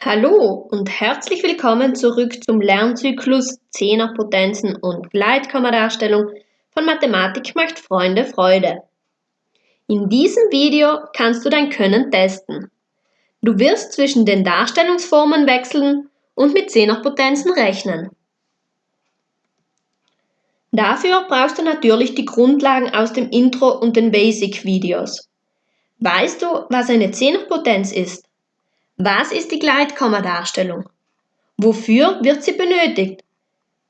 Hallo und herzlich willkommen zurück zum Lernzyklus Zehnerpotenzen und Gleitkommadarstellung von Mathematik macht Freunde Freude. In diesem Video kannst du dein Können testen. Du wirst zwischen den Darstellungsformen wechseln und mit Zehnerpotenzen rechnen. Dafür brauchst du natürlich die Grundlagen aus dem Intro und den Basic-Videos. Weißt du, was eine Zehnerpotenz ist? Was ist die Gleitkommadarstellung? Wofür wird sie benötigt?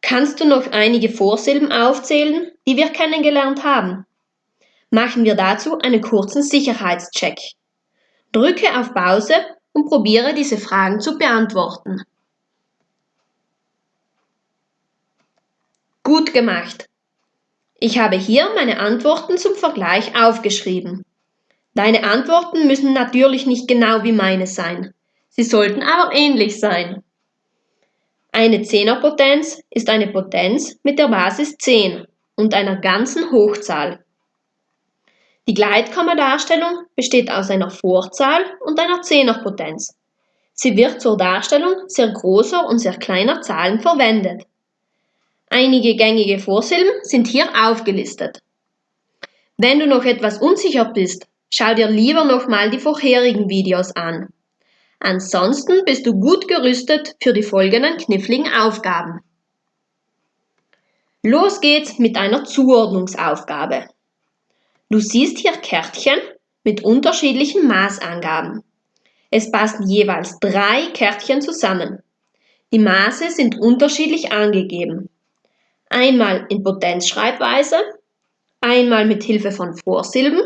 Kannst du noch einige Vorsilben aufzählen, die wir kennengelernt haben? Machen wir dazu einen kurzen Sicherheitscheck. Drücke auf Pause und probiere diese Fragen zu beantworten. Gut gemacht! Ich habe hier meine Antworten zum Vergleich aufgeschrieben. Deine Antworten müssen natürlich nicht genau wie meine sein. Sie sollten aber ähnlich sein. Eine Zehnerpotenz ist eine Potenz mit der Basis 10 und einer ganzen Hochzahl. Die Gleitkommadarstellung besteht aus einer Vorzahl und einer Zehnerpotenz. Sie wird zur Darstellung sehr großer und sehr kleiner Zahlen verwendet. Einige gängige Vorsilben sind hier aufgelistet. Wenn du noch etwas unsicher bist, schau dir lieber nochmal die vorherigen Videos an. Ansonsten bist du gut gerüstet für die folgenden kniffligen Aufgaben. Los geht's mit einer Zuordnungsaufgabe. Du siehst hier Kärtchen mit unterschiedlichen Maßangaben. Es passen jeweils drei Kärtchen zusammen. Die Maße sind unterschiedlich angegeben. Einmal in Potenzschreibweise, einmal mit Hilfe von Vorsilben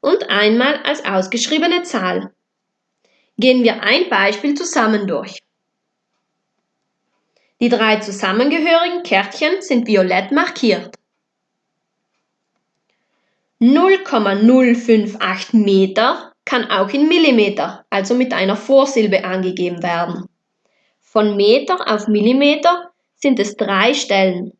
und einmal als ausgeschriebene Zahl. Gehen wir ein Beispiel zusammen durch. Die drei zusammengehörigen Kärtchen sind violett markiert. 0,058 Meter kann auch in Millimeter, also mit einer Vorsilbe angegeben werden. Von Meter auf Millimeter sind es drei Stellen.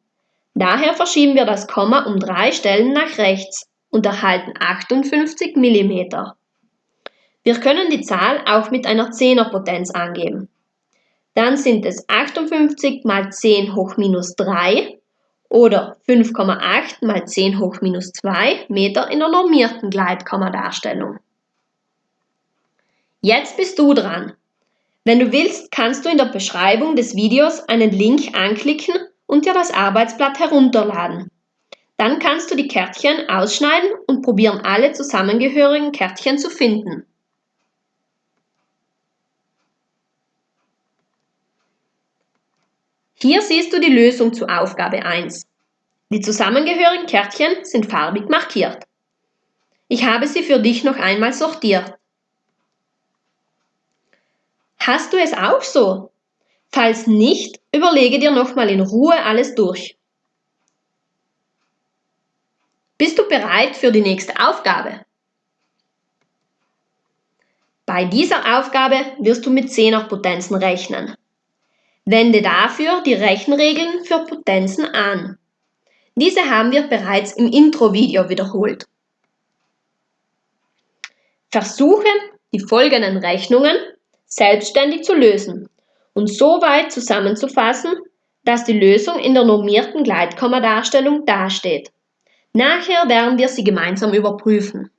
Daher verschieben wir das Komma um drei Stellen nach rechts und erhalten 58 Millimeter. Wir können die Zahl auch mit einer Zehnerpotenz angeben. Dann sind es 58 mal 10 hoch minus 3 oder 5,8 mal 10 hoch minus 2 Meter in der normierten Gleitkommadarstellung. Jetzt bist du dran. Wenn du willst, kannst du in der Beschreibung des Videos einen Link anklicken und dir das Arbeitsblatt herunterladen. Dann kannst du die Kärtchen ausschneiden und probieren alle zusammengehörigen Kärtchen zu finden. Hier siehst du die Lösung zu Aufgabe 1. Die zusammengehörigen Kärtchen sind farbig markiert. Ich habe sie für dich noch einmal sortiert. Hast du es auch so? Falls nicht, überlege dir nochmal in Ruhe alles durch. Bist du bereit für die nächste Aufgabe? Bei dieser Aufgabe wirst du mit Zehnerpotenzen rechnen. Wende dafür die Rechenregeln für Potenzen an. Diese haben wir bereits im Intro-Video wiederholt. Versuche, die folgenden Rechnungen selbstständig zu lösen und so weit zusammenzufassen, dass die Lösung in der normierten Gleitkommadarstellung dasteht. Nachher werden wir sie gemeinsam überprüfen.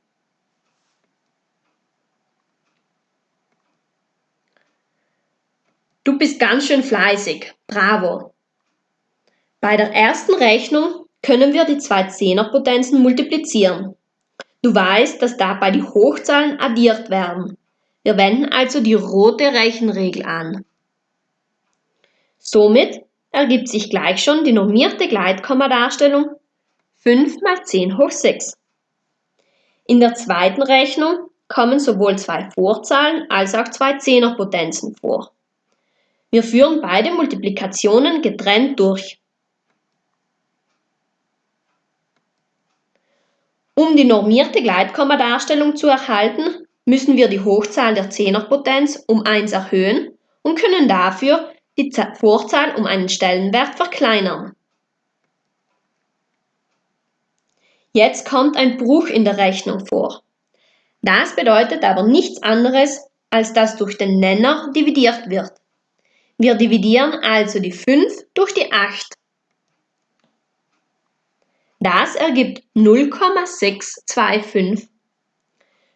Du bist ganz schön fleißig. Bravo. Bei der ersten Rechnung können wir die zwei Zehnerpotenzen multiplizieren. Du weißt, dass dabei die Hochzahlen addiert werden. Wir wenden also die rote Rechenregel an. Somit ergibt sich gleich schon die normierte Gleitkommadarstellung 5 mal 10 hoch 6. In der zweiten Rechnung kommen sowohl zwei Vorzahlen als auch zwei Zehnerpotenzen vor. Wir führen beide Multiplikationen getrennt durch. Um die normierte Gleitkommadarstellung zu erhalten, müssen wir die Hochzahl der Zehnerpotenz um 1 erhöhen und können dafür die Vorzahl um einen Stellenwert verkleinern. Jetzt kommt ein Bruch in der Rechnung vor. Das bedeutet aber nichts anderes, als dass durch den Nenner dividiert wird. Wir dividieren also die 5 durch die 8. Das ergibt 0,625.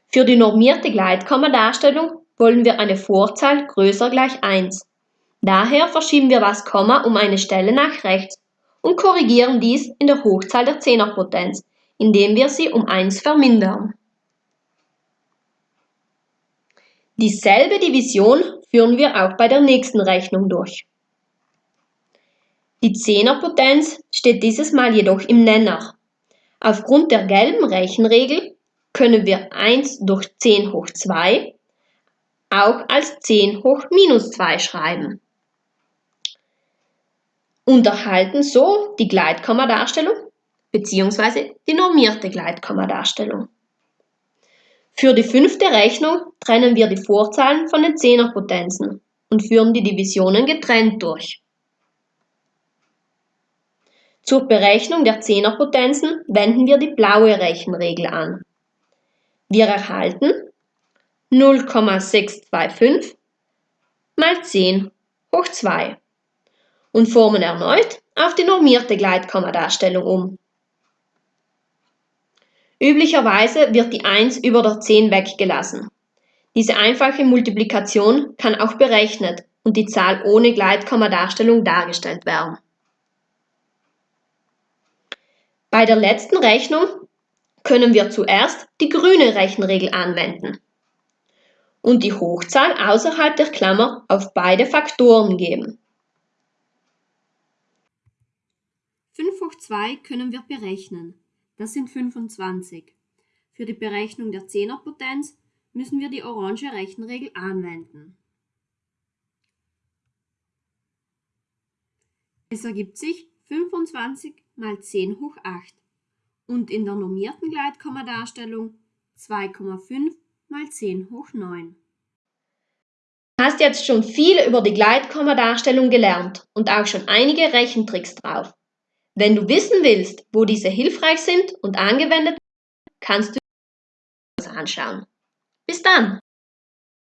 Für die normierte Gleitkommadarstellung wollen wir eine Vorzahl größer gleich 1. Daher verschieben wir das Komma um eine Stelle nach rechts und korrigieren dies in der Hochzahl der Zehnerpotenz, indem wir sie um 1 vermindern. Dieselbe Division führen wir auch bei der nächsten Rechnung durch. Die Zehnerpotenz steht dieses Mal jedoch im Nenner. Aufgrund der gelben Rechenregel können wir 1 durch 10 hoch 2 auch als 10 hoch minus 2 schreiben und erhalten so die Gleitkommadarstellung bzw. die normierte Gleitkommadarstellung. Für die fünfte Rechnung trennen wir die Vorzahlen von den Zehnerpotenzen und führen die Divisionen getrennt durch. Zur Berechnung der Zehnerpotenzen wenden wir die blaue Rechenregel an. Wir erhalten 0,625 mal 10 hoch 2 und formen erneut auf die normierte Gleitkommadarstellung um. Üblicherweise wird die 1 über der 10 weggelassen. Diese einfache Multiplikation kann auch berechnet und die Zahl ohne Gleitkommadarstellung dargestellt werden. Bei der letzten Rechnung können wir zuerst die grüne Rechenregel anwenden und die Hochzahl außerhalb der Klammer auf beide Faktoren geben. 5 hoch 2 können wir berechnen. Das sind 25. Für die Berechnung der Zehnerpotenz müssen wir die orange Rechenregel anwenden. Es ergibt sich 25 mal 10 hoch 8 und in der normierten Gleitkommadarstellung 2,5 mal 10 hoch 9. Du hast jetzt schon viel über die Gleitkommadarstellung gelernt und auch schon einige Rechentricks drauf. Wenn du wissen willst, wo diese hilfreich sind und angewendet werden, kannst du es anschauen. Bis dann!